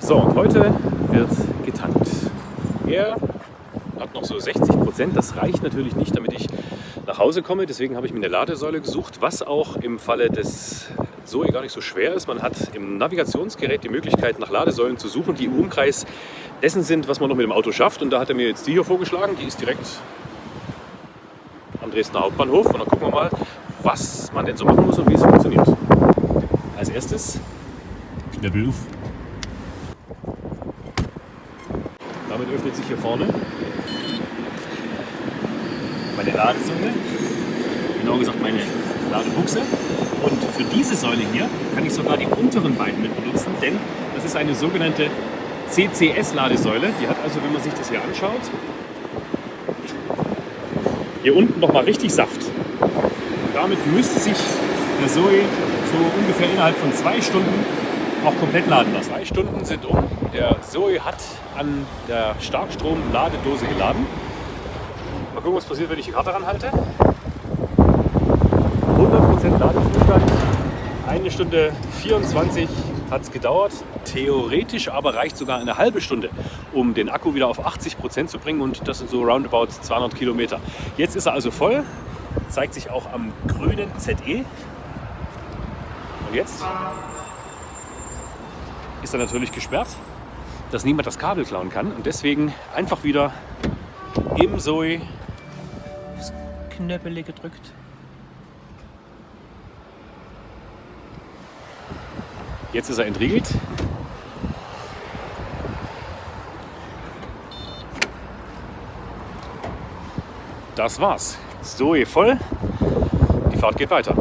So, und heute wird getankt. Er hat noch so 60 Prozent. Das reicht natürlich nicht, damit ich nach Hause komme. Deswegen habe ich mir eine Ladesäule gesucht, was auch im Falle des Zoe gar nicht so schwer ist. Man hat im Navigationsgerät die Möglichkeit, nach Ladesäulen zu suchen, die im Umkreis dessen sind, was man noch mit dem Auto schafft. Und da hat er mir jetzt die hier vorgeschlagen. Die ist direkt am Dresdner Hauptbahnhof. Und dann gucken wir mal, was man denn so machen muss und wie es funktioniert. Als erstes Knöppel. Damit öffnet sich hier vorne meine Ladesäule, genau gesagt meine Ladebuchse. Und für diese Säule hier kann ich sogar die unteren beiden mit benutzen, denn das ist eine sogenannte CCS-Ladesäule. Die hat also, wenn man sich das hier anschaut, hier unten nochmal richtig Saft. Damit müsste sich der Zoe so ungefähr innerhalb von zwei Stunden auch komplett laden lassen. Zwei Stunden sind um. Der Zoe hat an der Starkstrom-Ladedose geladen. Mal gucken, was passiert, wenn ich die Karte ranhalte. 100% Ladezustand. Eine Stunde 24 hat es gedauert. Theoretisch aber reicht sogar eine halbe Stunde, um den Akku wieder auf 80% zu bringen und das sind so roundabout 200 Kilometer. Jetzt ist er also voll, zeigt sich auch am grünen ZE. Und jetzt ist er natürlich gesperrt, dass niemand das Kabel klauen kann und deswegen einfach wieder im Zoe das Knöppel gedrückt. Jetzt ist er entriegelt. Das war's. Zoe voll. Die Fahrt geht weiter.